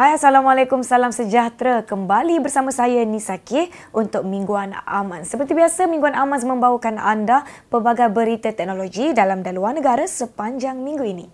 Hai Assalamualaikum, salam sejahtera. Kembali bersama saya Nisa K untuk Mingguan Aman. Seperti biasa, Mingguan Aman membawakan anda pelbagai berita teknologi dalam dan luar negara sepanjang minggu ini.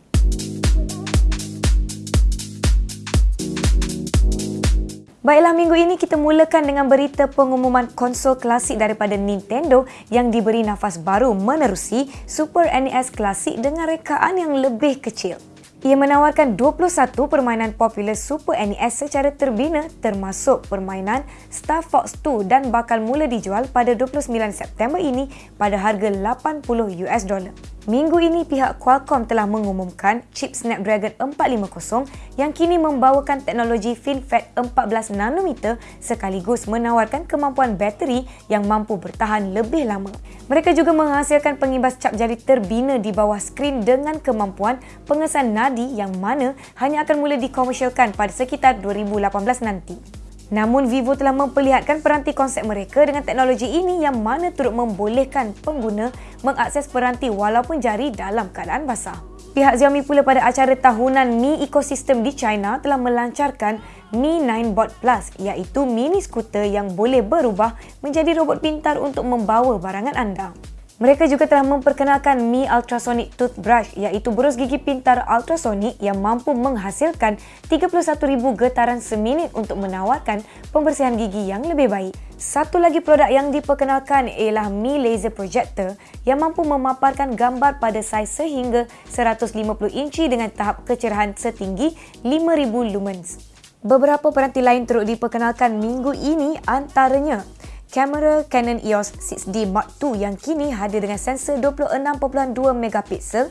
Baiklah, minggu ini kita mulakan dengan berita pengumuman konsol klasik daripada Nintendo yang diberi nafas baru menerusi Super NES klasik dengan rekaan yang lebih kecil. Ia menawarkan 21 permainan popular Super NES secara terbina termasuk permainan Star Fox 2 dan bakal mula dijual pada 29 September ini pada harga 80 US dollar. Minggu ini pihak Qualcomm telah mengumumkan chip Snapdragon 450 yang kini membawakan teknologi FinFET 14 nanometer sekaligus menawarkan kemampuan bateri yang mampu bertahan lebih lama. Mereka juga menghasilkan pengimbas cap jari terbina di bawah skrin dengan kemampuan pengesan nadi yang mana hanya akan mula dikomersialkan pada sekitar 2018 nanti. Namun Vivo telah memperlihatkan peranti konsep mereka dengan teknologi ini yang mana turut membolehkan pengguna mengakses peranti walaupun jari dalam keadaan basah. Pihak Xiaomi pula pada acara tahunan Mi Ecosystem di China telah melancarkan Mi 9 Bot Plus iaitu mini skuter yang boleh berubah menjadi robot pintar untuk membawa barangan anda. Mereka juga telah memperkenalkan Mi Ultrasonic Toothbrush iaitu berus gigi pintar ultrasonic yang mampu menghasilkan 31,000 getaran seminit untuk menawarkan pembersihan gigi yang lebih baik. Satu lagi produk yang diperkenalkan ialah Mi Laser Projector yang mampu memaparkan gambar pada saiz sehingga 150 inci dengan tahap kecerahan setinggi 5000 lumens. Beberapa peranti lain turut diperkenalkan minggu ini antaranya kamera Canon EOS 6D Mark II yang kini hadir dengan sensor 26.2 megapiksel,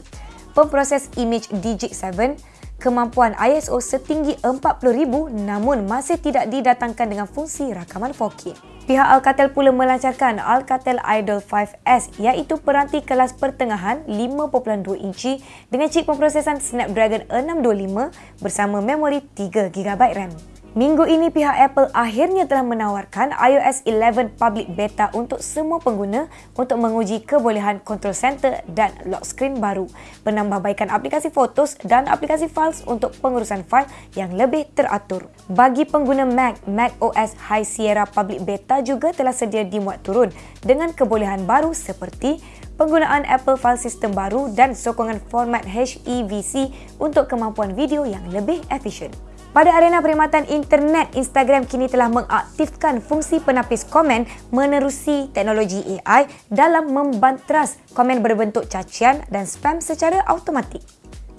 pemproses image DJI-7, kemampuan ISO setinggi 40,000 namun masih tidak didatangkan dengan fungsi rakaman 4K. Pihak Alcatel pula melancarkan Alcatel Idol 5S iaitu peranti kelas pertengahan 5.2 inci dengan chip pemprosesan Snapdragon 625 bersama memori 3GB RAM. Minggu ini pihak Apple akhirnya telah menawarkan iOS 11 public beta untuk semua pengguna untuk menguji kebolehan control center dan lock screen baru, penambahbaikan aplikasi fotos dan aplikasi files untuk pengurusan fail yang lebih teratur. Bagi pengguna Mac, Mac OS High Sierra public beta juga telah sedia dimuat turun dengan kebolehan baru seperti penggunaan Apple File System baru dan sokongan format HEVC untuk kemampuan video yang lebih efisien. Pada arena perkhidmatan internet, Instagram kini telah mengaktifkan fungsi penapis komen menerusi teknologi AI dalam membantras komen berbentuk cacian dan spam secara automatik.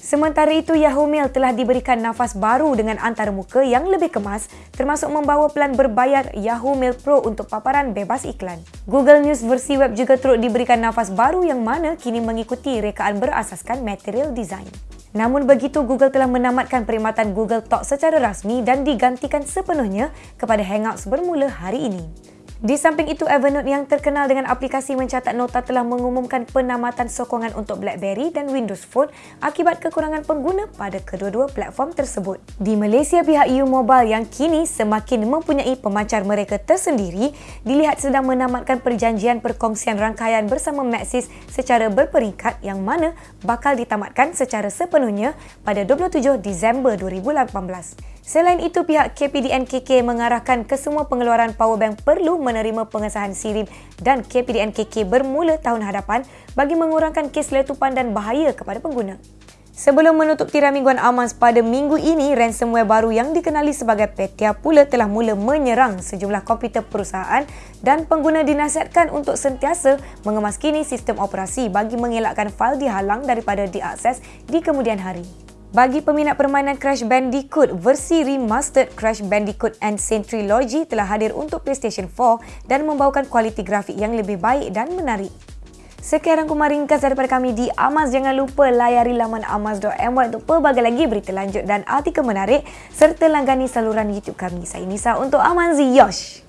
Sementara itu, Yahoo Mail telah diberikan nafas baru dengan antarmuka yang lebih kemas termasuk membawa pelan berbayar Yahoo Mail Pro untuk paparan bebas iklan. Google News versi web juga turut diberikan nafas baru yang mana kini mengikuti rekaan berasaskan material design. Namun begitu, Google telah menamatkan perkhidmatan Google Talk secara rasmi dan digantikan sepenuhnya kepada Hangouts bermula hari ini. Di samping itu, Evernote yang terkenal dengan aplikasi mencatat nota telah mengumumkan penamatan sokongan untuk BlackBerry dan Windows Phone akibat kekurangan pengguna pada kedua-dua platform tersebut. Di Malaysia, pihak U Mobile yang kini semakin mempunyai pemancar mereka tersendiri dilihat sedang menamatkan perjanjian perkongsian rangkaian bersama Maxis secara berperingkat yang mana bakal ditamatkan secara sepenuhnya pada 27 Disember 2018. Selain itu, pihak KPDN KK mengarahkan ke semua pengeluaran powerbank perlu menerima pengesahan SIRIM dan KPDN KK bermula tahun hadapan bagi mengurangkan kes letupan dan bahaya kepada pengguna. Sebelum menutup tirai mingguan Amans pada minggu ini, ransomware baru yang dikenali sebagai Petya pula telah mula menyerang sejumlah komputer perusahaan dan pengguna dinasihatkan untuk sentiasa mengemaskini sistem operasi bagi mengelakkan fail dihalang daripada diakses di kemudian hari. Bagi peminat permainan Crash Bandicoot, versi remastered Crash Bandicoot and Sentry Trilogy telah hadir untuk PlayStation 4 dan membawakan kualiti grafik yang lebih baik dan menarik. Sekian rangkuman ringkas daripada kami di Amas. Jangan lupa layari laman amas.my untuk pelbagai lagi berita lanjut dan artikel menarik serta langgani saluran YouTube kami. Saya Nisa untuk Amanzi Yosh.